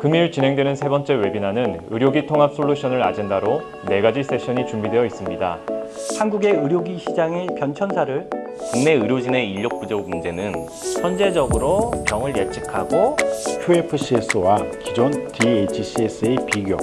금일 진행되는 세 번째 웨비나는 의료기 통합 솔루션을 아젠다로 네 가지 세션이 준비되어 있습니다. 한국의 의료기 시장의 변천사를 국내 의료진의 인력 부족 문제는 현재적으로 병을 예측하고 QFCS와 기존 DHCS의 비교